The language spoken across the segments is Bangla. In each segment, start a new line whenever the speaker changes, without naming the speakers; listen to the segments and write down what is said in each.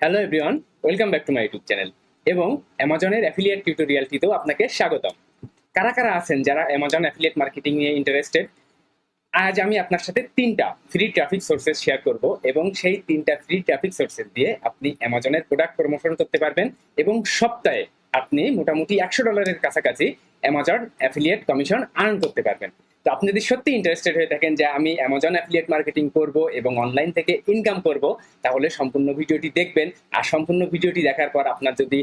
Hello everyone welcome back to my YouTube channel এবং অ্যামাজনের অ্যাফিলিয়েট টিউটোরিয়ালটিতেও আপনাকে স্বাগতম। কারা কারা আছেন যারা অ্যামাজন অ্যাফিলিয়েট মার্কেটিং নিয়ে ইন্টারেস্টেড আজ আমি আপনার সাথে তিনটা ফ্রি ট্রাফিক সোর্সেস শেয়ার করব এবং সেই তিনটা ফ্রি ট্রাফিক সোর্সেস দিয়ে আপনি অ্যামাজনের প্রোডাক্ট প্রমোশন করতে পারবেন এবং সপ্তাহে আপনি মোটামুটি একশো ডলারের কাছাকাছি অ্যামাজন অ্যাফিলিয়েট কমিশন আর্ন করতে পারবেন। তো আপনি যদি সত্যি ইন্টারেস্টেড হয়ে থাকেন যে আমি অ্যামাজন অ্যাফিলিয়েট মার্কেটিং করব এবং অনলাইন থেকে ইনকাম করব, তাহলে সম্পূর্ণ ভিডিওটি দেখবেন। আর সম্পূর্ণ ভিডিওটি দেখার পর আপনার যদি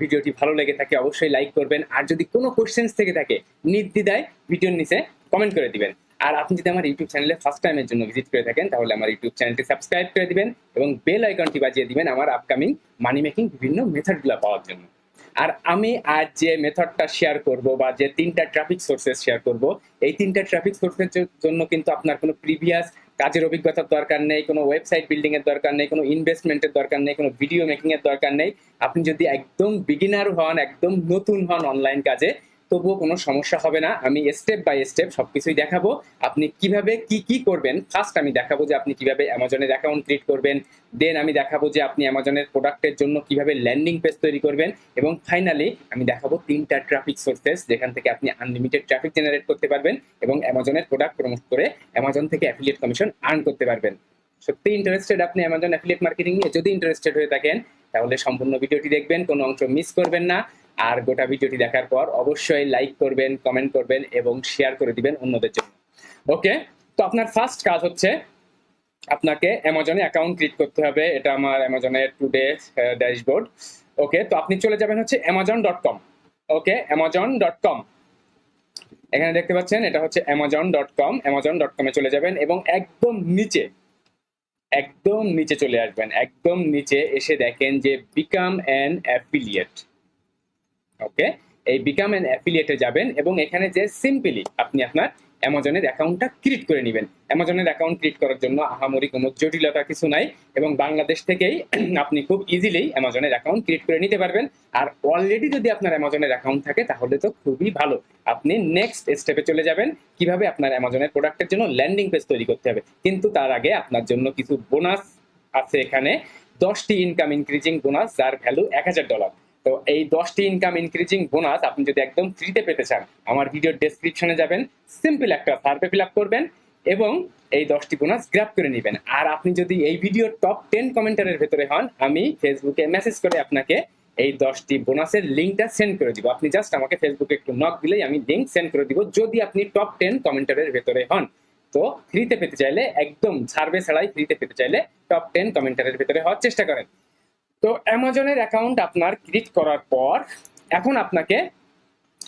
ভিডিওটি ভালো লেগে থাকে, অবশ্যই লাইক করবেন। আর যদি কোনো কোশ্চেন্স থেকে থাকে, নির্দ্বিধায় ভিডিওর নিচে কমেন্ট করে দিবেন। আর আপনি যদি আমার ইউটিউব চ্যানেলে ফার্স্ট টাইমের জন্য ভিজিট করে থাকেন, তাহলে আমার ইউটিউব চ্যানেলটি সাবস্ক্রাইব করে দিবেন এবং বেল আইকনটি বাজিয়ে দিবেন আমার আপকামিং মানি মেকিং বিভিন্ন মেথডগুলো পাওয়ার জন্য। আর আমি আজ যে মেথডটা শেয়ার করব বা যে তিনটা ট্রাফিক সোর্সেস শেয়ার করব, এই তিনটা ট্রাফিক সোর্সের জন্য কিন্তু আপনার কোনো প্রিভিয়াস কাজের অভিজ্ঞতার দরকার নেই, কোনো ওয়েবসাইট বিল্ডিং এর দরকার নেই, কোনো ইনভেস্টমেন্টের দরকার নেই, কোনো ভিডিও মেকিং এর দরকার নেই। আপনি যদি একদম বিগিনার হন, একদম নতুন হন অনলাইন কাজে তবুও কোনো সমস্যা হবে না। আমি স্টেপ বাই স্টেপ সবকিছুই দেখাবো। আপনি কীভাবে কি কি করবেন? ফার্স্ট আমি দেখাবো যে আপনি কীভাবে অ্যামাজনের অ্যাকাউন্ট ক্রিয়েট করবেন। দেন আমি দেখাবো যে আপনি অ্যামাজনের প্রোডাক্টের জন্য কীভাবে ল্যান্ডিং পেজ তৈরি করবেন। এবং ফাইনালি আমি দেখাবো তিনটা ট্রাফিক সোর্সেস যেখান থেকে আপনি আনলিমিটেড ট্রাফিক জেনারেট করতে পারবেন এবং অ্যামাজনের প্রোডাক্ট প্রমোট করে অ্যামাজন থেকে অ্যাফিলিয়েট কমিশন আর্ন করতে পারবেন। সত্যি ইন্টারেস্টেড আপনি অ্যামাজন অ্যাফিলিয়েট মার্কেটিং নিয়ে? যদি ইন্টারেস্টেড হয়ে থাকেন, তাহলে সম্পূর্ণ ভিডিওটি দেখবেন, কোনো অংশ মিস করবেন না। আর গোটা ভিডিওটি দেখার পর অবশ্যই লাইক করবেন কমেন্ট করবেন এবং শেয়ার করে দিবেন অন্যদের জন্য। ওকে তো আপনার ফার্স্ট কাজ হচ্ছে আপনাকে অ্যামাজনে অ্যাকাউন্ট ক্রিয়েট করতে হবে। এটা আমার অ্যামাজনের টুডে ড্যাশবোর্ড ওকে তো আপনি চলে যাবেন হচ্ছে Amazon dot com okay Amazon dot com এখানে দেখতে পাচ্ছেন, এটা হচ্ছে Amazon dot com Amazon dot কমে চলে যাবেন এবং একদম নিচে একদম নিচে চলে আসবেন। একদম নিচে এসে দেখেন যে বিকাম অ্যান অ্যাফিলিয়েট ওকে এই বিকাম অ্যান অ্যাফিলিয়েটে যাবেন এবং এখানে যে সিম্পলি আপনি আপনার অ্যামাজনের অ্যাকাউন্টটা ক্রিয়েট করে নেবেন। অ্যামাজনের অ্যাকাউন্ট ক্রিয়েট করার জন্য আহামরি কোনো জটিলতা কিছু নাই এবং বাংলাদেশ থেকেই আপনি খুব ইজিলি অ্যামাজনের অ্যাকাউন্ট ক্রিয়েট করে নিতে পারবেন। আর অলরেডি যদি আপনার অ্যামাজনের অ্যাকাউন্ট থাকে তাহলে তো খুবই ভালো। আপনি নেক্সট স্টেপে চলে যাবেন। কীভাবে আপনার অ্যামাজনের প্রোডাক্টের জন্য ল্যান্ডিং পেজ তৈরি করতে হবে। কিন্তু তার আগে আপনার জন্য কিছু বোনাস আছে এখানে। দশটি ইনকাম ইনক্রিজিং বোনাস যার ভ্যালু এক হাজার ডলার তো এই দশটি ইনকাম ইনক্রিজিং বোনাস আপনি যদি একদম ফ্রিতে পেতে চান, আমার ভিডিওর ডেসক্রিপশনে যাবেন সিম্পল একটা সার্ভে ফিল করবেন এবং এই দশটি বোনাস গ্র্যাপ করে নেবেন। আর আপনি যদি এই ভিডিওর টপ টেন কমেন্টারের ভেতরে হন, আমি ফেসবুকে মেসেজ করে আপনাকে এই দশটি বোনাসের লিঙ্কটা সেন্ড করে দিব। আপনি জাস্ট আমাকে ফেসবুকে একটু নক দিলেই আমি লিঙ্ক সেন্ড করে দিব, যদি আপনি টপ টেন কমেন্টারের ভেতরে হন। তো ফ্রিতে পেতে চাইলে, একদম সার্ভে ছাড়াই ফ্রিতে পেতে চাইলে টপ টেন কমেন্টারের ভেতরে হওয়ার চেষ্টা করেন। তো অ্যামাজনের অ্যাকাউন্ট আপনার ক্রিয়েট করার পর, এখন আপনাকে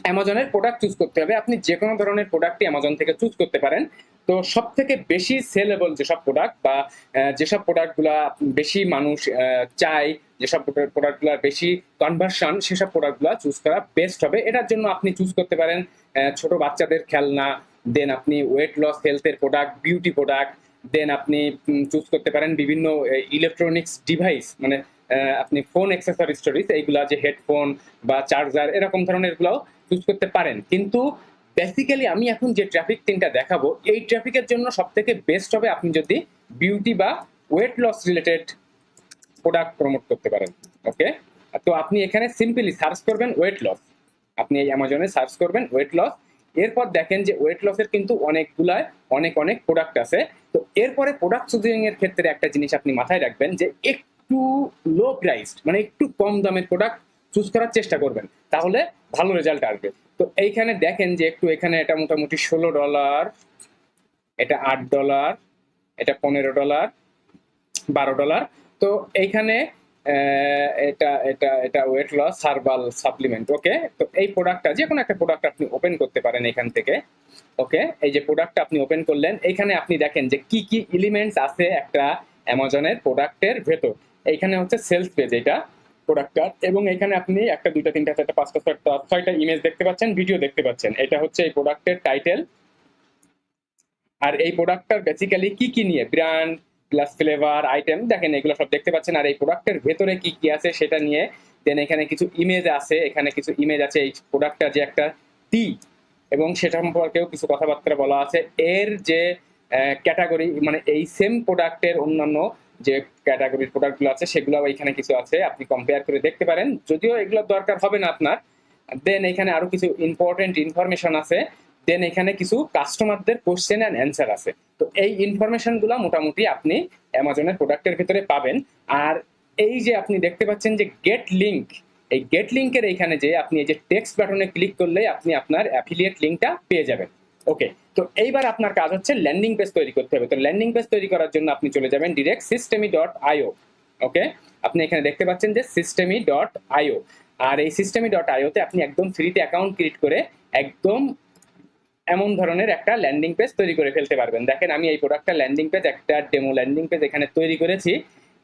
অ্যামাজনের প্রোডাক্ট চুজ করতে হবে। আপনি যে কোনো ধরনের প্রোডাক্টই অ্যামাজন থেকে চুজ করতে পারেন। তো সব থেকে বেশি সেলেবল যেসব প্রোডাক্ট বা যেসব প্রোডাক্টগুলা বেশি মানুষ চায়, যেসব প্রোডাক্টগুলোর বেশি কনভার্সন সেসব প্রোডাক্টগুলো চুজ করা বেস্ট হবে। এটার জন্য আপনি চুজ করতে পারেন ছোট বাচ্চাদের খেলনা দেন আপনি ওয়েট লস হেলথের প্রোডাক্ট বিউটি প্রোডাক্ট দেন আপনি চুজ করতে পারেন বিভিন্ন ইলেকট্রনিক্স ডিভাইস মানে আপনি ফোন অ্যাক্সেসরি স্টোরিজ এইগুলা যে হেডফোন বা চার্জার এরকম ধরনের গুলাও চুজ করতে পারেন। কিন্তু বেসিক্যালি আমি এখন যে ট্রাফিক তিনটা দেখাবো, এই ট্রাফিকের জন্য সব থেকে বেস্ট হবে আপনি যদি বিউটি বা weight loss related product promote করতে পারেন ওকে তো আপনি এখানে সিম্পলি সার্চ করবেন ওয়েট লস আপনি এই অ্যামাজনে সার্চ করবেন ওয়েট লস এরপর দেখেন যে ওয়েট লসের কিন্তু অনেকগুলা অনেক অনেক প্রোডাক্ট আছে। তো এরপরে প্রোডাক্ট চুজিং এর ক্ষেত্রে একটা জিনিস আপনি মাথায় রাখবেন যে একটু লো প্রাইসড মানে একটু কম দামের প্রোডাক্ট চুজ করার চেষ্টা করবেন, তাহলে ভালো রেজাল্ট আসবে। তো এইখানে দেখেন যে একটু এখানে এটা মোটামুটি ষোলো ডলার এটা আট ডলার এটা পনেরো ডলার বারো ডলার তো এইখানে এটা এটা এটা weight loss herbal supplement okay তো এই প্রোডাক্টটা যে কোনো একটা প্রোডাক্ট আপনি ওপেন করতে পারেন এখান থেকে ওকে এই যে প্রোডাক্টটা আপনি ওপেন করলেন, এইখানে আপনি দেখেন যে কি কি এলিমেন্টস আছে একটা অ্যামাজনের প্রোডাক্টের ভেতর। এইখানে হচ্ছে সেলস পেজ এটা প্রোডাক্টটার এবং এখানে আপনি একটা, দুইটা, তিনটা, চারটা, পাঁচটা, ছয়টা ছয়টা ইমেজ দেখতে পাচ্ছেন ভিডিও দেখতে পাচ্ছেন। এটা হচ্ছে এই প্রোডাক্টের টাইটেল আর এই প্রোডাক্টটার বেসিক্যালি কি কি নিয়ে? ব্র্যান্ড প্লাস ফ্লেভার আইটেম দেখেন এগুলো সব দেখতে পাচ্ছেন। আর এই প্রোডাক্টের ভেতরে কি কি আছে সেটা নিয়ে দেন এখানে কিছু ইমেজ আছে, এখানে কিছু ইমেজ আছে। এই প্রোডাক্টটা যে একটা টি এবং সেটা সম্পর্কেও কিছু কথাবার্তা বলা আছে। এর যে ক্যাটাগরি মানে এই সেম প্রোডাক্টের অন্যান্য যে ক্যাটাগরির প্রোডাক্টগুলো আছে, সেগুলো এখানে কিছু আছে, আপনি কম্পেয়ার করে দেখতে পারেন। যদিও এগুলো দরকার হবে না আপনার দেন এখানে আরও কিছু ইম্পর্টেন্ট ইনফরমেশন আছে দেন এখানে কিছু কাস্টমারদের কোশ্চেন অ্যান্ড অ্যান্সার আছে। তো এই ইনফরমেশনগুলো মোটামুটি আপনি অ্যামাজনের প্রোডাক্টের ভিতরে পাবেন। আর এই যে আপনি দেখতে পাচ্ছেন যে গেট লিঙ্ক এই গেট লিংকের এখানে যে আপনি এই যে টেক্সট বাটনে ক্লিক করলে আপনি আপনার অ্যাফিলিয়েট লিংকটা পেয়ে যাবেন। ওকে তো এইবার আপনার কাজ হচ্ছে ল্যান্ডিং পেজ তৈরি করতে হবে। তো ল্যান্ডিং পেজ তৈরি করার জন্য আপনি চলে যাবেন ডিরেক্ট সিস্টেমি ডট আইও ওকে আপনি এখানে দেখতে পাচ্ছেন যে সিস্টেমি ডট আইও আর এই সিস্টেমি ডট আইওতে আপনি একদম ফ্রিতে অ্যাকাউন্ট ক্রিয়েট করে একদম এমন ধরনের একটা ল্যান্ডিং পেজ তৈরি করে ফেলতে পারবেন। দেখেন, আমি এই প্রোডাক্টটা ল্যান্ডিং পেজ একটা ডেমো ল্যান্ডিং পেজ এখানে তৈরি করেছি।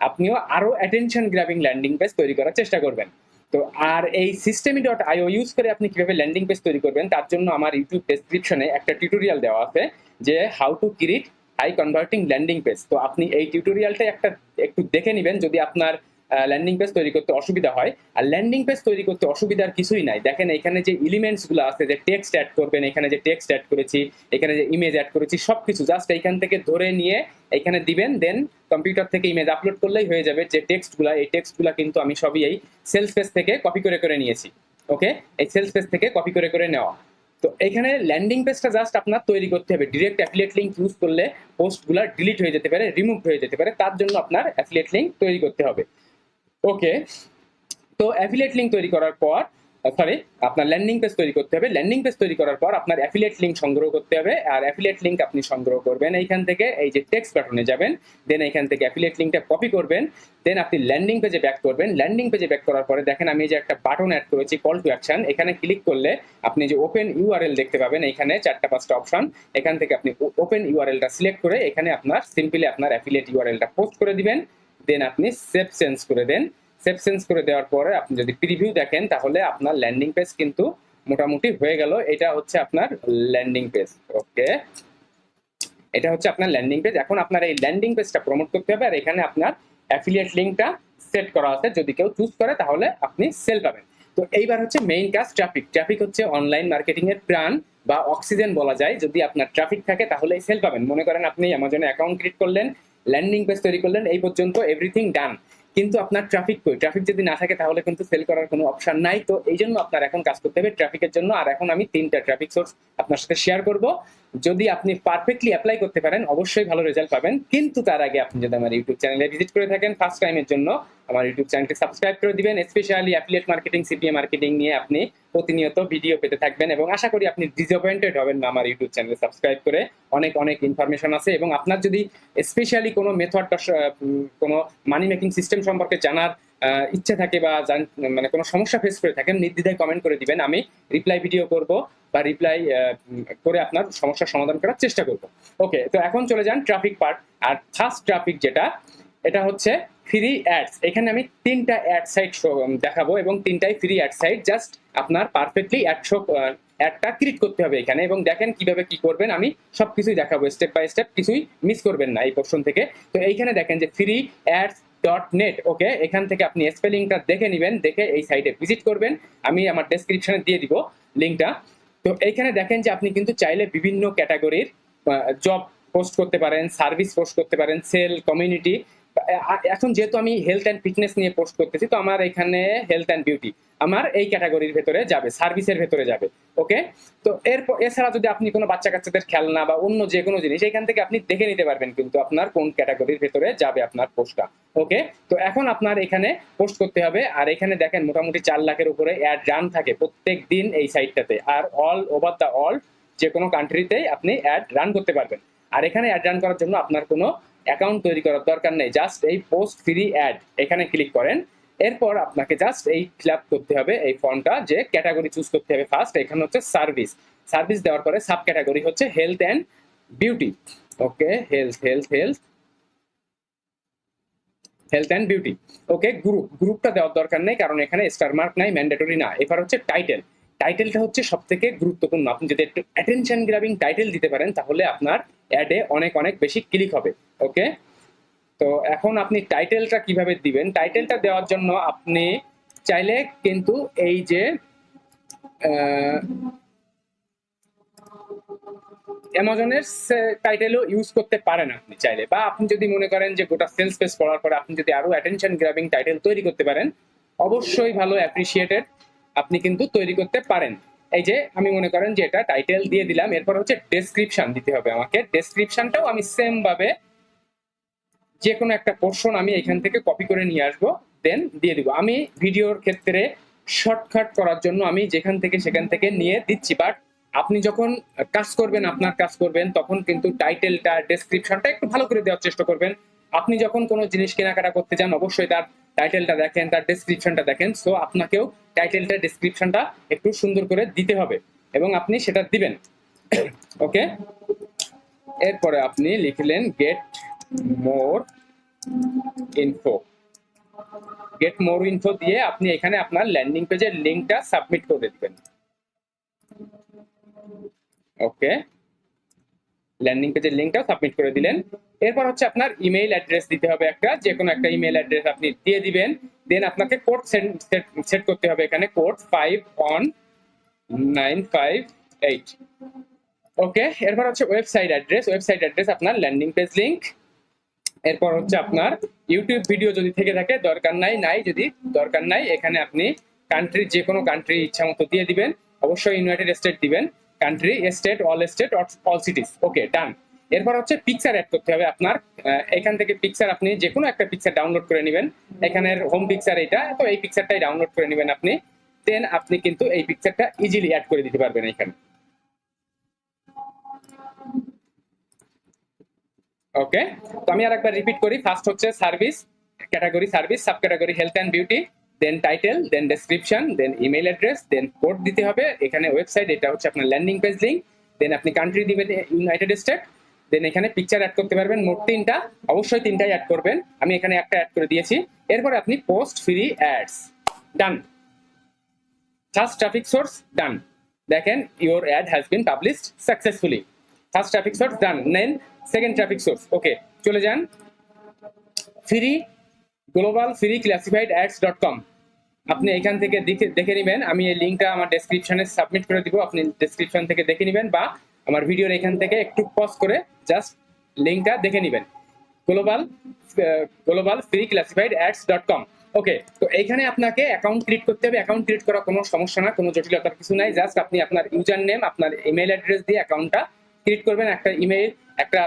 আপনিও আরও অ্যাটেনশন গ্রাবিং ল্যান্ডিং পেজ তৈরি করার চেষ্টা করবেন। তো আর এই সিস্টেমি ডট আইও ইউজ করে আপনি কীভাবে ল্যান্ডিং পেজ তৈরি করবেন, তার জন্য আমার ইউটিউব ডেসক্রিপশনে একটা টিউটোরিয়াল দেওয়া আছে যে how to create high converting landing page তো আপনি এই টিউটোরিয়ালটা একটা একটু দেখে নেবেন, যদি আপনার ল্যান্ডিং পেজ তৈরি করতে অসুবিধা হয়। আর ল্যান্ডিং পেজ তৈরি করতে অসুবিধার কিছুই নাই। দেখেন এখানে যে এলিমেন্টসগুলো আছে, যে টেক্সট অ্যাড করবেন, এখানে যে টেক্সট অ্যাড করেছি, এখানে যে ইমেজ অ্যাড করেছি, সবকিছু জাস্ট এখান থেকে ধরে নিয়ে এখানে দিবেন দেন কম্পিউটার থেকে ইমেজ আপলোড করলেই হয়ে যাবে যে টেক্সটগুলা। এই টেক্সটগুলা কিন্তু আমি সবই এই সেলস পেজ থেকে কপি করে করে নিয়েছি। ওকে এই সেলস পেজ থেকে কপি করে করে নেওয়া। তো এখানে ল্যান্ডিং পেজটা জাস্ট আপনার তৈরি করতে হবে। ডিরেক্ট অ্যাফিলিয়েট লিঙ্ক ইউজ করলে পোস্টগুলো ডিলিট হয়ে যেতে পারে রিমুভ হয়ে যেতে পারে। তার জন্য আপনার অ্যাফিলিয়েট লিঙ্ক তৈরি করতে হবে। ওকে তো অ্যাফিলিয়েট লিঙ্ক তৈরি করার পর সরি আপনার ল্যান্ডিং পেজ তৈরি করতে হবে। ল্যান্ডিং পেজ তৈরি করার পর আপনার অ্যাফিলিয়েট লিঙ্ক সংগ্রহ করতে হবে। আর অ্যাফিলিয়েট লিঙ্ক আপনি সংগ্রহ করবেন এইখান থেকে, এই যে টেক্সট বাটনে যাবেন। দেন এইখান থেকে অ্যাফিলিয়েট লিঙ্কটা কপি করবেন। দেন আপনি ল্যান্ডিং পেজে ব্যাক করবেন। ল্যান্ডিং পেজে ব্যাক করার পরে দেখেন আমি যে একটা বাটন অ্যাড করেছি কল টু অ্যাকশন এখানে ক্লিক করলে আপনি যে ওপেন ইউআরএল দেখতে পাবেন এখানে চারটা পাঁচটা অপশন এখান থেকে আপনি ওপেন ইউআরএলটা সিলেক্ট করে এখানে আপনার সিম্পলি আপনার অ্যাফিলিয়েট ইউআরএলটা পোস্ট করে দিবেন। দেন আপনি সেভ চেঞ্জ করে দেন। সেভ চেঞ্জ করে দেওয়ার পরে আপনি যদি প্রিভিউ দেখেন, তাহলে আপনার ল্যান্ডিং পেজ কিন্তু মোটামুটি হয়ে গেল। এটা হচ্ছে আপনার ল্যান্ডিং পেজ ওকে এটা হচ্ছে আপনার ল্যান্ডিং পেজ এখন আপনার এই ল্যান্ডিং পেজটা প্রমোট করতে হবে, আর এখানে আপনার অ্যাফিলিয়েট লিঙ্কটা সেট করা আছে। যদি কেউ চুজ করে, তাহলে আপনি সেল পাবেন। তো এইবার হচ্ছে মেইন কাজ ট্রাফিক ট্রাফিক হচ্ছে অনলাইন মার্কেটিং এর প্রাণ, বা অক্সিজেন বলা যায়। যদি আপনার ট্রাফিক থাকে তাহলে সেল পাবেন। মনে করেন আপনি অ্যামাজনে অ্যাকাউন্ট ক্রিয়েট করলেন ল্যান্ডিং পেজ তৈরি করলেন, এই পর্যন্ত এভরিথিং ডান কিন্তু আপনার ট্রাফিক কই? ট্রাফিক যদি না থাকে, তাহলে কিন্তু সেল করার কোনো অপশন নাই। তো এই জন্য আপনার এখন কাজ করতে হবে ট্রাফিকের জন্য। আর এখন আমি তিনটা ট্রাফিক সোর্স আপনার সাথে শেয়ার করব। যদি আপনি পারফেক্টলি অ্যাপ্লাই করতে পারেন, অবশ্যই ভালো রেজাল্ট পাবেন। কিন্তু তার আগে আপনি যদি আমার ইউটিউব চ্যানেলে ভিজিট করে থাকেন ফার্স্ট টাইমের জন্য, আমার ইউটিউব চ্যানেলটি সাবস্ক্রাইব করে দিবেন। Specially affiliate marketing CPA marketing নিয়ে আপনি প্রতিনিয়ত ভিডিও পেতে থাকবেন এবং আশা করি আপনি ডিসঅ্যাপয়েন্টেড হবেন না আমার ইউটিউব চ্যানেলে সাবস্ক্রাইব করে। অনেক অনেক ইনফরমেশন আছে এবং আপনার যদি স্পেশালি কোনো মেথড কোনো মানি মেকিং সিস্টেম সম্পর্কে জানার ইচ্ছে থাকে বা মানে কোনো সমস্যা ফেস করে থাকেন, নির্দ্বিধায় কমেন্ট করে দিবেন। আমি রিপ্লাই ভিডিও করব বা রিপ্লাই করে আপনার সমস্যার সমাধান করার চেষ্টা করব। ওকে তো এখন চলে যান ট্রাফিক পার্ট আর ফার্স্ট ট্রাফিক যেটা, এটা হচ্ছে ফ্রি অ্যাডস এখানে আমি তিনটা অ্যাড সাইট দেখাবো এবং তিনটাই ফ্রি অ্যাড সাইট জাস্ট আপনার পারফেক্টলি অ্যাডশো অ্যাডটা ক্রিয়েট করতে হবে এখানে এবং দেখেন কীভাবে কি করবেন। আমি সবকিছুই দেখাবো স্টেপ বাই স্টেপ কিছুই মিস করবেন না এই পোর্শন থেকে। তো এইখানে দেখেন যে free ads dot net okay এখান থেকে আপনি স্পেলিংটা দেখে নেবেন, দেখে এই সাইটে ভিজিট করবেন। আমি আমার ডেসক্রিপশনে দিয়ে দিব লিঙ্কটা তো এইখানে দেখেন যে আপনি কিন্তু চাইলে বিভিন্ন ক্যাটাগরির জব পোস্ট করতে পারেন সার্ভিস পোস্ট করতে পারেন সেল কমিউনিটি এখন যেহেতু আমি হেলথ অ্যান্ড ফিটনেস নিয়ে পোস্ট করতেছি, তো আমার এখানে হেলথ অ্যান্ড বিউটি আমার এই ক্যাটাগরির ভেতরে যাবে সার্ভিসের ভেতরে যাবে ওকে তো এরপর, এছাড়া যদি আপনি কোনো বাচ্চা কাচ্চাদের খেলনা বা অন্য যে কোনো জিনিস, এখান থেকে আপনি দেখে নিতে পারবেন কিন্তু আপনার কোন ক্যাটাগরির ভেতরে যাবে আপনার পোস্টটা ওকে তো এখন আপনার এখানে পোস্ট করতে হবে, আর এখানে দেখেন মোটামুটি চার লাখের উপরে অ্যাড রান থাকে প্রত্যেক দিন এই সাইটটাতে আর অল ওভার দ্য অল যে কোনো কান্ট্রিতেই আপনি অ্যাড রান করতে পারবেন। আর এখানে অ্যাড রান করার জন্য আপনার কোনো অ্যাকাউন্ট তৈরি করার দরকার নেই জাস্ট এই পোস্ট ফ্রি অ্যাড এখানে ক্লিক করেন। এরপর আপনাকে জাস্ট এই ফিল করতে হবে এই ফর্মটা যে ক্যাটাগরি চুজ করতে হবে ফার্স্ট এখানে হচ্ছে সার্ভিস সার্ভিস দেওয়ার পরে সাব ক্যাটাগরি হচ্ছে health and beauty okay health health health health and beauty okay group গ্রুপটা দেওয়ার দরকার নেই, কারণ এখানে স্টার মার্ক নাই ম্যান্ডেটরি না। এবার হচ্ছে টাইটেল টাইটেলটা হচ্ছে সব থেকে গুরুত্বপূর্ণ। আপনি যদি একটু অ্যাটেনশন গ্রাবিং টাইটেল দিতে পারেন, তাহলে আপনার অ্যাডে অনেক অনেক বেশি ক্লিক হবে ওকে তো এখন আপনি টাইটেলটা কীভাবে দিবেন? টাইটেলটা দেওয়ার জন্য আপনি চাইলে কিন্তু এই যে অ্যামাজনের টাইটেলও ইউজ করতে পারেন আপনি চাইলে। বা আপনি যদি মনে করেন যে গোটা সেলস পেজ পড়ার পরে আপনি যদি আরও অ্যাটেনশন গ্রাবিং টাইটেল তৈরি করতে পারেন, অবশ্যই ভালো অ্যাপ্রিসিয়েটেড আপনি কিন্তু তৈরি করতে পারেন। এই যে আমি মনে করেন যে এটা টাইটেল দিয়ে দিলাম, এরপর হচ্ছে ডেসক্রিপশন দিতে হবে আমাকে। ডেসক্রিপশনটাও আমি সেম ভাবে যে কোনো একটা পোর্শন আমি এখান থেকে কপি করে নিয়ে আসব দেন দিয়ে দিব। আমি ভিডিওর ক্ষেত্রে শর্টকাট করার জন্য আমি যেখান থেকে সেখান থেকে নিয়ে দিচ্ছি বাট আপনি যখন কাজ করবেন, আপনার কাজ করবেন, তখন কিন্তু টাইটেলটা ডেসক্রিপশনটা একটু ভালো করে দেওয়ার চেষ্টা করবেন। আপনি যখন কোনো জিনিস কেনাকাটা করতে যান অবশ্যই তার টাইটেলটা দেখেন, তার ডেসক্রিপশনটা দেখেন। সো আপনাকেও টাইটেলটা ডেসক্রিপশনটা একটু সুন্দর করে দিতে হবে এবং আপনি সেটা দিবেন। ওকে এরপরে আপনি লিখলেন get more info get more info দিয়ে আপনি এখানে আপনার ল্যান্ডিং পেজের লিঙ্কটা সাবমিট করে দিবেন। ওকে ল্যান্ডিং পেজের লিঙ্কটা সাবমিট করে দিলেন। এরপর হচ্ছে আপনার ইমেইল অ্যাড্রেস দিতে হবে একটা যে কোনো একটা ইমেইল অ্যাড্রেস আপনি দিয়ে দিবেন। দেন আপনাকে কোড সেট করতে হবে এখানে code five one nine five eight okay এরপর হচ্ছে ওয়েবসাইট অ্যাড্রেস ওয়েবসাইট অ্যাড্রেস আপনার ল্যান্ডিং পেজ লিঙ্ক এরপর হচ্ছে আপনার ইউটিউব ভিডিও যদি থেকে থাকে, দরকার নাই নাই যদি দরকার নাই, এখানে আপনি কান্ট্রি যে কোনো কান্ট্রি ইচ্ছা মতো দিয়ে দিবেন। অবশ্যই ইউনাইটেড স্টেট দিবেন। Country state all state all cities okay done এরপর হচ্ছে পিকচার অ্যাড করতে হবে আপনার। এখান থেকে পিকচার আপনি যে কোনো একটা পিকচার ডাউনলোড করে নেবেন। এখানের হোম পিকচার এটা, তো এই পিকচারটাই ডাউনলোড করে নেবেন আপনি। দেন আপনি কিন্তু এই পিকচারটা ইজিলি অ্যাড করে দিতে পারবেন এখানে। ওকে তো আমি আরেকবার রিপিট করি। ফার্স্ট হচ্ছে service category service sub category health and beauty then title then description then email address then code দিতে হবে। এখানে ওয়েবসাইট এটা হচ্ছে আপনার ল্যান্ডিং পেজ লিঙ্ক দেন আপনি কান্ট্রি দিবেন ইউনাইটেড স্টেট দেন এখানে পিকচার অ্যাড করতে পারবেন, মোট তিনটা। অবশ্যই তিনটাই অ্যাড করবেন। আমি এখানে একটা অ্যাড করে দিয়েছি। এরপর আপনি post free ads done first traffic source done দেখেন your ad has been published successfully first traffic source done নেন সেকেন্ড ট্রাফিক সোর্স ওকে চলে যান। Free global free classified ads dot com আপনি এখান থেকে দেখে দেখে নেবেন। আমি এই লিঙ্কটা আমার ডেসক্রিপশনে সাবমিট করে দিব। আপনি ডেসক্রিপশন থেকে দেখে নেবেন বা আমার ভিডিওর এখান থেকে একটু পজ করে জাস্ট লিঙ্কটা দেখে নেবেন। Global global free classified ads dot com okay তো এইখানে আপনাকে অ্যাকাউন্ট ক্রিয়েট করতে হবে। অ্যাকাউন্ট ক্রিয়েট করা কোনো সমস্যা না, কোনো জটিলতার কিছু নাই। জাস্ট আপনি আপনার ইউজার নেম আপনার ইমেল অ্যাড্রেস দিয়ে অ্যাকাউন্টটা ক্রিয়েট করবেন। একটা ইমেল একটা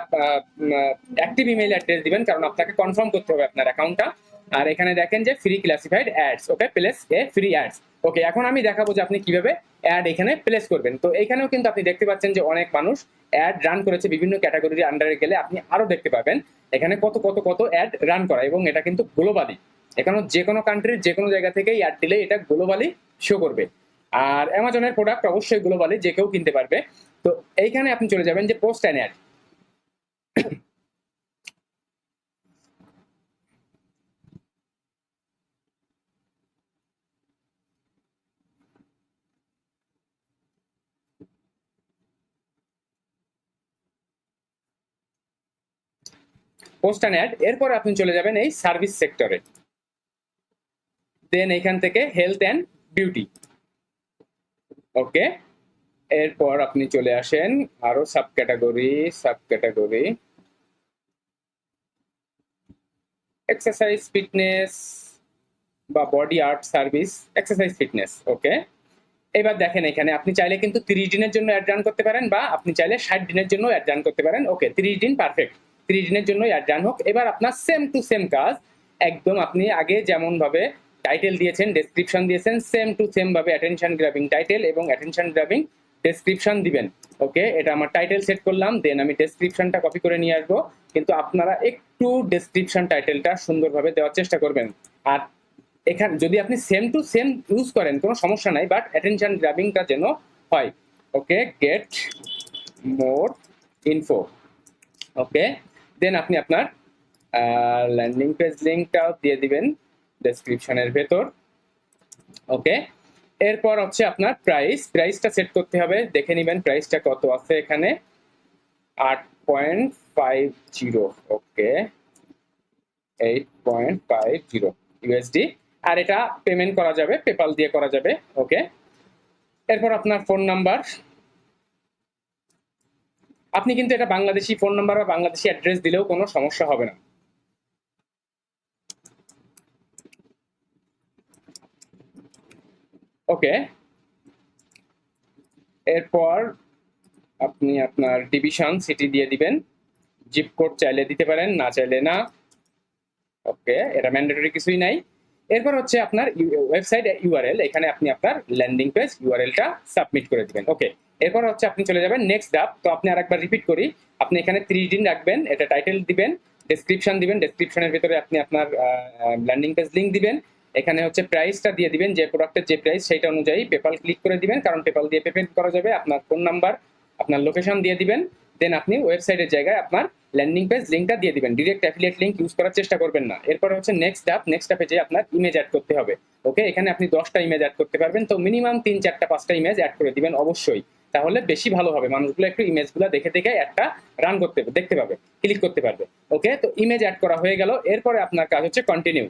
অ্যাক্টিভ ইমেল অ্যাড্রেস দিবেন। কারণ আপনাকে কনফার্ম করতে হবে আপনার অ্যাকাউন্টটা আর এখানে দেখেন যে free classified ads okay place a free ads okay এখন আমি দেখাবো যে আপনি কীভাবে অ্যাড এখানে প্লেস করবেন। তো এখানেও কিন্তু আপনি দেখতে পাচ্ছেন যে অনেক মানুষ অ্যাড রান করেছে বিভিন্ন ক্যাটাগরির আন্ডারে গেলে আপনি আরও দেখতে পাবেন। এখানে কত কত কত অ্যাড রান করা এবং এটা কিন্তু গ্লোবালি এখানে যে কোনো কান্ট্রির যে কোনো জায়গা থেকে অ্যাড দিলে এটা গ্লোবালি শো করবে। আর অ্যামাজনের প্রোডাক্ট অবশ্যই গ্লোবালি যে কেউ কিনতে পারবে। তো এইখানে আপনি চলে যাবেন যে post and ad post ad এরপর আপনি চলে যাবেন এই সার্ভিস সেক্টরে দেন এখান থেকে হেলথ অ্যান্ড বিউটি ওকে এরপর আপনি চলে আসেন আরও sub category sub category exercise fitness বা body art service exercise fitness okay এবার দেখেন এখানে আপনি চাইলে কিন্তু তিরিশ দিনের জন্য অ্যাড রান করতে পারেন বা আপনি চাইলে ষাট দিনের জন্য অ্যাড রান করতে পারেন। ওকে তিরিশ দিন পারফেক্ট তিরিশ দিনের জন্য রান হোক। এবার আপনার সেম টু সেম কাজ। একদম আপনি আগে যেমন ভাবে টাইটেল দিয়েছেন ডেসক্রিপশন দিয়েছেন সেম টু সেম ভাবে অ্যাটেনশন গ্রাবিং টাইটেল এবং অ্যাটেনশন গ্রাবিং ডেসক্রিপশন দিবেন। ওকে এটা আমার টাইটেল সেট করলাম দেন আমি ডেসক্রিপশনটা কপি করে নিয়ে আসব। কিন্তু আপনারা একটু ডেসক্রিপশন টাইটেলটা সুন্দরভাবে দেওয়ার চেষ্টা করবেন। আর এখানে, যদি আপনি সেম টু সেম ইউজ করেন, কোনো সমস্যা নাই বাট অ্যাটেনশন গ্রাবিংটা যেন হয়। ওকে গেট মোর ইনফো ওকে দেন আপনি আপনার ল্যান্ডিং পেজ লিঙ্কটাও দিয়ে দিবেন ডেসক্রিপশনের ভেতর। ওকে? এরপর হচ্ছে আপনার প্রাইস প্রাইসটা সেট করতে হবে। দেখে নেবেন প্রাইসটা কত আছে এখানে। আট point five zero. Okay? Eight point five zero USD আর এটা পেমেন্ট করা যাবে পেপাল দিয়ে করা যাবে। ওকে? এরপর আপনার ফোন নাম্বার আপনি কিন্তু এটা বাংলাদেশি ফোন নাম্বার বা বাংলাদেশি অ্যাড্রেস দিলেও কোনো সমস্যা হবে না। ওকে এরপর আপনি আপনার ডিভিশন সিটি দিয়ে দিবেন। জিপ কোড চাইলে দিতে পারেন, না চাইলে না। ওকে এটা ম্যান্ডেটরি কিছুই নাই। এরপর হচ্ছে আপনার ওয়েবসাইট ইউআরএল এখানে আপনি আপনার ল্যান্ডিং পেজ ইউআরএলটা সাবমিট করে দিবেন। ওকে এরপর হচ্ছে আপনি চলে যাবেন নেক্সট ধাপ তো আপনি আরেকবার রিপিট করি। আপনি এখানে থ্রি দিন রাখবেন, এটা টাইটেল দিবেন ডেসক্রিপশন দিবেন ডেসক্রিপশনের ভিতরে আপনি আপনার ল্যান্ডিং পেজ লিঙ্ক দিবেন। এখানে হচ্ছে প্রাইসটা দিয়ে দিবেন, যে প্রোডাক্টের যে প্রাইস সেটা অনুযায়ী পেপাল ক্লিক করে দিবেন, কারণ পেপাল দিয়ে পেমেন্ট করা যাবে, আপনার ফোন নাম্বার আপনার লোকেশন দিয়ে দিবেন। দেন আপনি ওয়েবসাইটের জায়গায় আপনার ল্যান্ডিং পেজ লিঙ্কটা দিয়ে দিবেন। ডিরেক্ট অ্যাফিলিয়েট লিঙ্ক ইউজ করার চেষ্টা করবেন না। এরপর হচ্ছে নেক্সট স্টেপ নেক্সট স্টেপে যে আপনার ইমেজ অ্যাড করতে হবে। ওকে এখানে আপনি দশটা ইমেজ অ্যাড করতে পারবেন। তো মিনিমাম তিন, চারটা, পাঁচটা ইমেজ অ্যাড করে দিবেন, অবশ্যই। তাহলে বেশি ভালো হবে। মানুষগুলো একটু ইমেজগুলো দেখে দেখে একটা রান করতে, দেখতে পাবে ক্লিক করতে পারবে। ওকে তো ইমেজ অ্যাড করা হয়ে গেল। এরপরে আপনার কাজ হচ্ছে কন্টিনিউ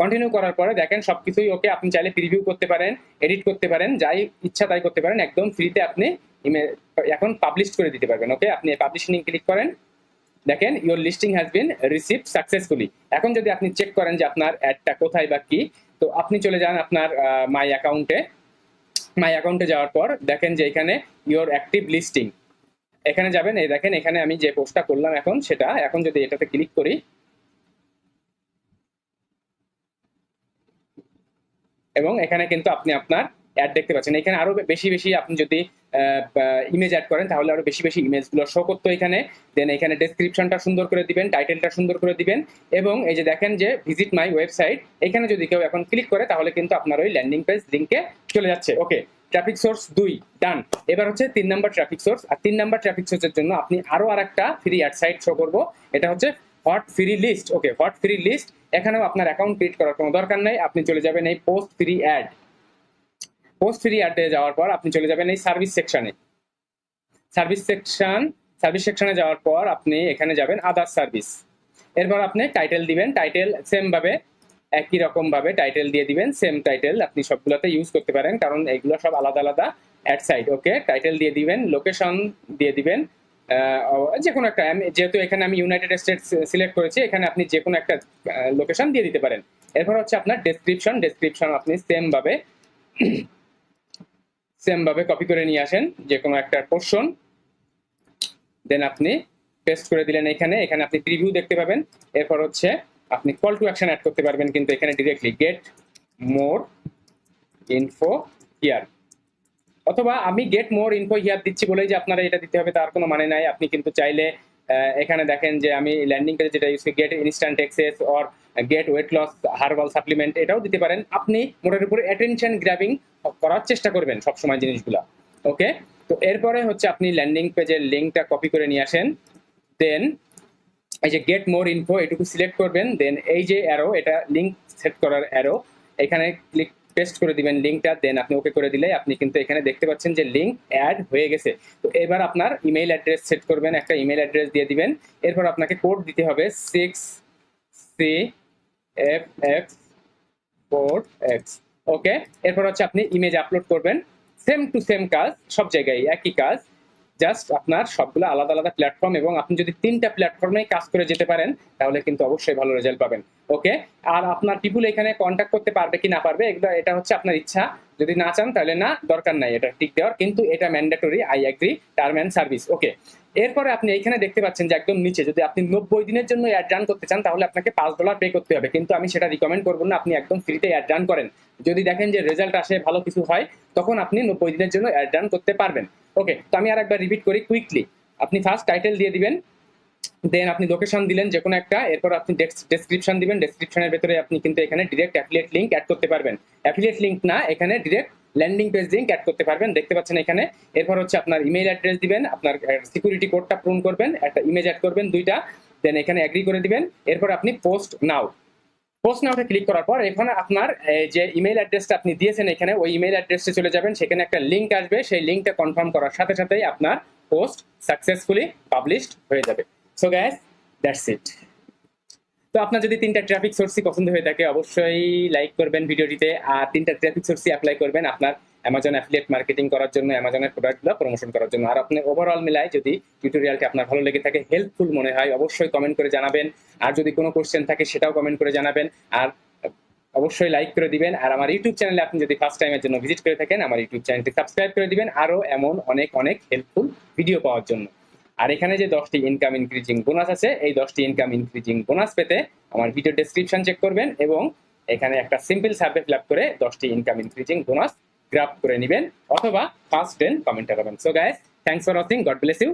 কন্টিনিউ করার পরে দেখেন সবকিছুই ওকে আপনি চাইলে প্রিভিউ করতে পারেন এডিট করতে পারেন, যাই ইচ্ছা তাই করতে পারেন। একদম ফ্রিতে আপনি ইমেজ এখন পাবলিশ করে দিতে পারবেন ওকে আপনি পাবলিশিং ক্লিক করেন। দেখেন your listing has been receive successfully এখন যদি আপনি চেক করেন যে আপনার অ্যাডটা কোথায় বা কি, তো আপনি চলে যান আপনার মাই অ্যাকাউন্টে মাই অ্যাকাউন্টে যাওয়ার পর দেখেন যে এখানে ইউর অ্যাক্টিভ লিস্টিং এখানে যাবেন, এই দেখেন এখানে আমি যে পোস্টটা করলাম এখন, সেটা এখন যদি এটাতে ক্লিক করি, এবং এখানে কিন্তু আপনি আপনার অ্যাড দেখতে পাচ্ছেন। এখানে আরও বেশি বেশি আপনি যদি ইমেজ অ্যাড করেন, তাহলে আরও বেশি বেশি ইমেজগুলো শো করতো এখানে। দেন এখানে ডেসক্রিপশনটা সুন্দর করে দিবেন টাইটেলটা সুন্দর করে দিবেন। এবং এই যে দেখেন যে ভিজিট মাই ওয়েবসাইট এখানে যদি কেউ এখন ক্লিক করে, তাহলে কিন্তু আপনার ওই ল্যান্ডিং পেজ লিঙ্কে চলে যাচ্ছে। ওকে ট্রাফিক সোর্স দুই ডান এবার হচ্ছে তিন নাম্বার ট্রাফিক সোর্স আর তিন নাম্বার ট্রাফিক সোর্সের জন্য আপনি আরও আর একটা ফ্রি অ্যাড সাইট শো করব। এটা হচ্ছে hot free list okay hot free list এখানেও আপনার অ্যাকাউন্ট ক্রিয়েট করার কোনো দরকার নেই। আপনি চলে যাবেন এই post free ad post free অ্যাডে যাওয়ার পর আপনি চলে যাবেন এই সার্ভিস সেকশনে সার্ভিস সেকশন সার্ভিস সেকশনে যাওয়ার পর আপনি এখানে যাবেন আদার সার্ভিস এরপর আপনি টাইটেল দিবেন টাইটেল সেমভাবে একই রকম ভাবে টাইটেল দিয়ে দিবেন সেম টাইটেল আপনি সবগুলোতে ইউজ করতে পারেন, কারণ এগুলো সব আলাদা আলাদা অ্যাড সাইড ওকে টাইটেল দিয়ে দিবেন লোকেশন দিয়ে দিবেন যে কোনো একটা যেহেতু এখানে আমি ইউনাইটেড স্টেটস সিলেক্ট করেছি, এখানে আপনি যে কোনো একটা লোকেশন দিয়ে দিতে পারেন। এরপর হচ্ছে আপনার ডেসক্রিপশন ডেসক্রিপশন আপনি সেম ভাবে সেম ভাবে কপি করে নিয়ে আসেন, যে কোনো একটা পোর্শন দেন আপনি পেস্ট করে দিলেন এখানে এখানে আপনি প্রিভিউ দেখতে পাবেন, এরপর হচ্ছে আপনি কল টু অ্যাকশন অ্যাড করতে পারবেন কিন্তু এখানে directly get more info here অথবা আমি গেট মোর ইনফো হিয়ার দিচ্ছি বলেই যে আপনারা এটা দিতে হবে, তার কোনো মানে নাই। আপনি কিন্তু চাইলে এখানে দেখেন যে আমি ল্যান্ডিং পেজে যেটা ইউজ করি get instant access or get weight loss herbal supplement এটাও দিতে পারেন। আপনি মোটের উপরে অ্যাটেনশন গ্র্যাবিং করার চেষ্টা করবেন সবসময় জিনিসগুলা, ওকে? তো এরপরে হচ্ছে আপনি ল্যান্ডিং পেজের লিঙ্কটা কপি করে নিয়ে আসেন দেন এই যে গেট মোর ইনফো এটুকু সিলেক্ট করবেন দেন এই যে অ্যারো এটা লিঙ্ক সেট করার অ্যারো এখানে ক্লিক পেস্ট করে দিবেন লিঙ্কটা দেন আপনি ওকে করে দিলে আপনি কিন্তু এখানে দেখতে পাচ্ছেন যে লিঙ্ক অ্যাড হয়ে গেছে। তো এবার আপনার ইমেইল অ্যাড্রেস সেট করবেন, একটা ইমেইল অ্যাড্রেস দিয়ে দিবেন, এরপর আপনাকে কোড দিতে হবে six C F X four X okay এরপর হচ্ছে আপনি ইমেজ আপলোড করবেন। সেম টু সেম কাজ, সব জায়গায় একই কাজ। জাস্ট আপনার সবগুলো আলাদা আলাদা প্ল্যাটফর্ম এবং আপনি যদি তিনটা প্ল্যাটফর্মে কাজ করে যেতে পারেন, তাহলে কিন্তু অবশ্যই ভালো রেজাল্ট পাবেন। ওকে? আর আপনার পিপুল এখানে কন্ট্যাক্ট করতে পারবে কি না পারবে, এগুলো, এটা হচ্ছে আপনার ইচ্ছা। যদি না চান, তাহলে না, দরকার নাই এটা টিক দেওয়ার, কিন্তু এটা mandatory I agree term and service okay এরপরে আপনি এখানে দেখতে পাচ্ছেন যে একদম নিচে, যদি আপনি নব্বই দিনের জন্য অ্যাড রান করতে চান, তাহলে আপনাকে পাঁচ ডলার পে করতে হবে, কিন্তু আমি সেটা রিকমেন্ড করব না, আপনি একদম ফ্রিতে অ্যাড রান করেন। যদি দেখেন যে রেজাল্ট আসে, ভালো কিছু হয়, তখন আপনি নব্বই দিনের জন্য অ্যাড রান করতে পারবেন ওকে তো আমি আর একবার রিপিট করি কুইকলি আপনি ফার্স্ট টাইটেল দিয়ে দিবেন দেন আপনি লোকেশন দিলেন যে কোনো একটা, এরপর আপনি ডেসক্রিপশন দিবেন ডেসক্রিপশনের ভেতরে আপনি কিন্তু এখানে ডিরেক্ট অ্যাফিলিয়েট লিঙ্ক অ্যাড করতে পারবেন। অ্যাফিলিয়েট লিঙ্ক না, এখানে direct landing page link add করতে পারবেন, দেখতে পাচ্ছেন এখানে। এরপর হচ্ছে আপনার ইমেইল অ্যাড্রেস দিবেন, আপনার সিকিউরিটি কোডটা পূরণ করবেন, একটা ইমেজ অ্যাড করবেন দুইটা দেন এখানে অ্যাগ্রি করে দিবেন। এরপর আপনি পোস্ট নাও পোস্ট নাওতে ক্লিক করার পর এখানে আপনার যে ইমেইল অ্যাড্রেসটা আপনি দিয়েছেন এখানে, ওই ইমেইল অ্যাড্রেসে চলে যাবেন, সেখানে একটা লিঙ্ক আসবে, সেই লিঙ্কটা কনফার্ম করার সাথে সাথেই আপনার পোস্ট সাকসেসফুলি পাবলিশড হয়ে যাবে। সো গ্যাস দ্যাটস ইট তো আপনার যদি তিনটা ট্রাফিক সোর্সই পছন্দ হয়ে থাকে, অবশ্যই লাইক করবেন ভিডিওটিতে। আর তিনটা ট্রাফিক সোর্সই অ্যাপ্লাই করবেন আপনার অ্যামাজন অ্যাফিলিয়েট মার্কেটিং করার জন্য অ্যামাজনের প্রোডাক্টগুলো প্রমোশন করার জন্য। আর আপনি ওভারঅল মিলায় যদি টিউটোরিয়ালটি আপনার ভালো লেগে থাকে হেল্পফুল মনে হয়, অবশ্যই কমেন্ট করে জানাবেন। আর যদি কোনো কোশ্চেন থাকে, সেটাও কমেন্ট করে জানাবেন। আর অবশ্যই লাইক করে দিবেন। আর আমার ইউটিউব চ্যানেলে আপনি যদি ফার্স্ট টাইমের জন্য ভিজিট করে থাকেন, আমার ইউটিউব চ্যানেলটি সাবস্ক্রাইব করে দিবেন। আরও এমন অনেক অনেক হেল্পফুল ভিডিও পাওয়ার জন্য। আর এখানে যে দশটি ইনকাম ইনক্রিজিং বোনাস আছে, এই দশটি ইনকাম ইনক্রিজিং বোনাস পেতে আমার ভিডিও ডেসক্রিপশন চেক করবেন এবং এখানে একটা সিম্পল সার্ভে ফিল করে দশটি ইনকাম ইনক্রিজিং বোনাস গ্রাফ করে নেবেন অথবা ফার্স্ট টেন কমেন্ট করবেন so guys thanks for watching God bless you